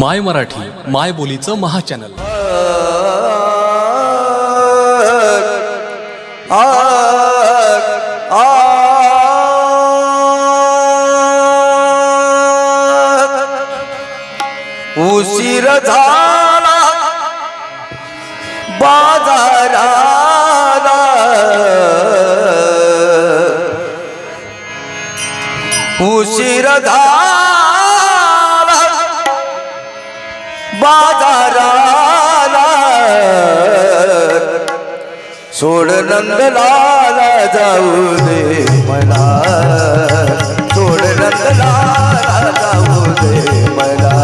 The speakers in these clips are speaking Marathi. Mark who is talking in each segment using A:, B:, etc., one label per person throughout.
A: माय मराठी माय बोलीचं महाचॅनल.
B: उशीर झाला बाजारा उशीर झाला. बाजाराला. सोड नंदलाला जाऊ दे मला. सोड नंदलाला जाऊ दे मला.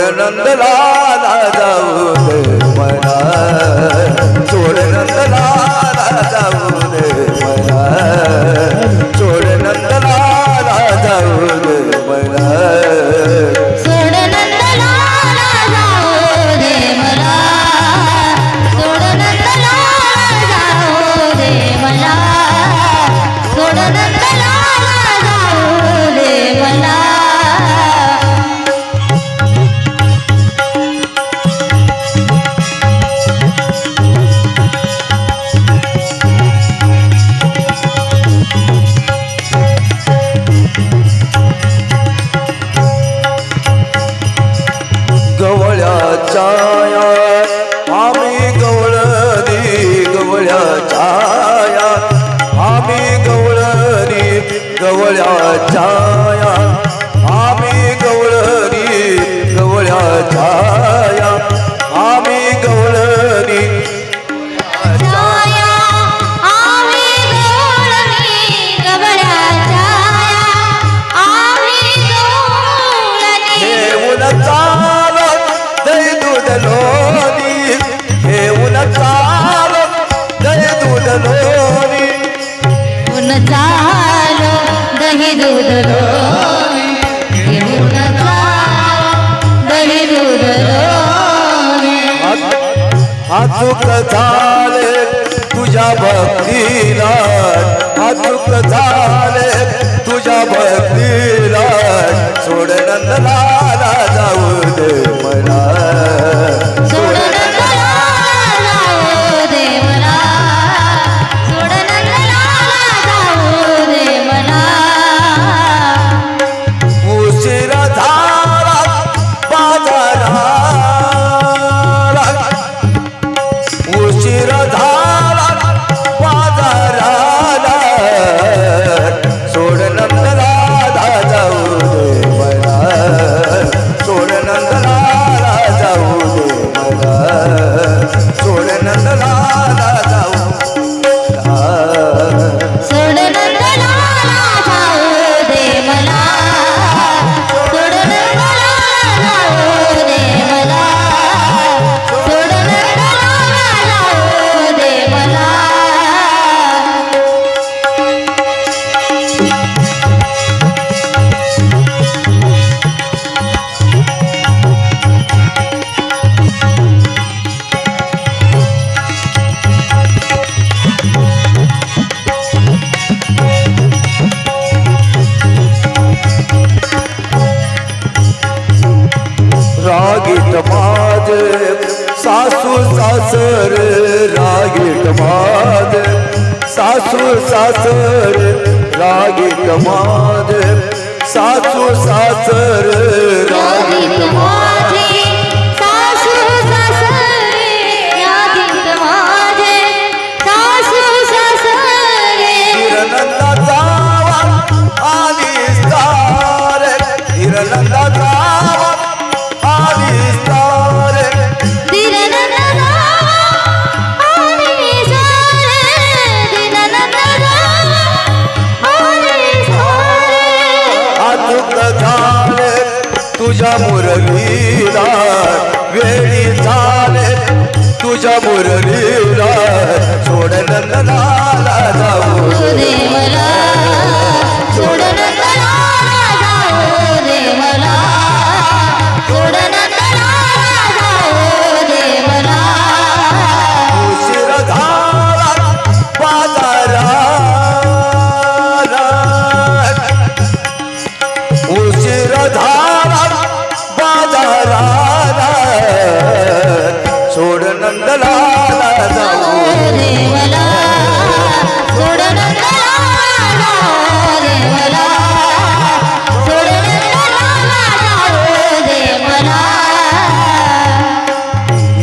B: चोर नंदलाला जाऊ मला
C: चोर नंदलाला जाऊ
B: छाया आम्ही गवळणी गवळ्या छाया आम्ही गवळरी गवळ्या छाया आम्ही गवळरी गवळ्या छाया अचूक झाले तुझ्या भक्तीला अचूक झाले तुझ्या भक्तीला सोड नंदलाला जाऊ दे. सासू सासर रागीट कमाद. सासू सासर रागीट कमाद. सासू सासर रागी कमाद. तुझ्या मुरलीला सोड नंदनाला जाऊ.
C: रे मला
B: सोड नंदलाला जाऊ
C: रे मला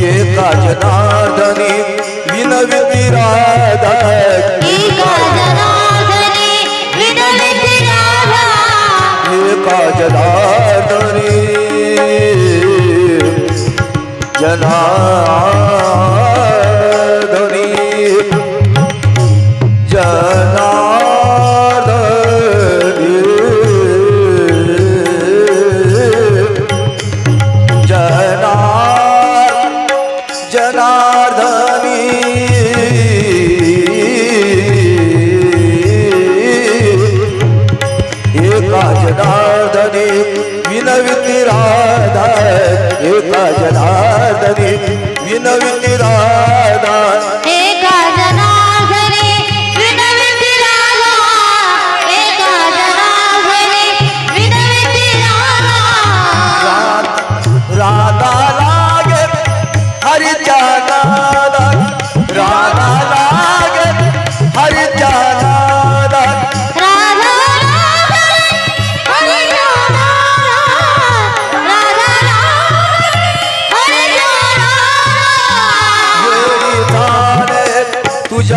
B: एका जनार्दनी विनविती राधा
C: एका जनार्दनी। विनविती राधा
B: एका जनार्दनी। जनार्दनी एका जनार्दनी विनविती राधा। एका जनार्दनी विनविती राधा।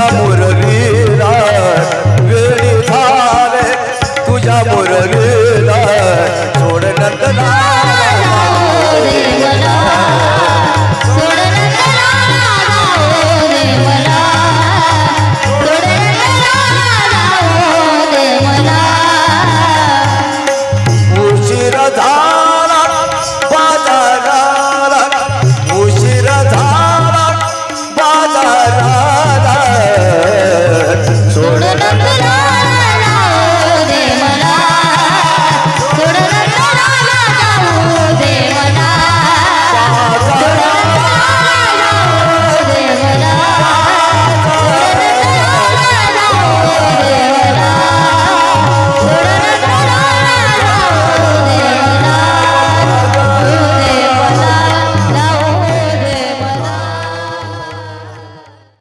B: murari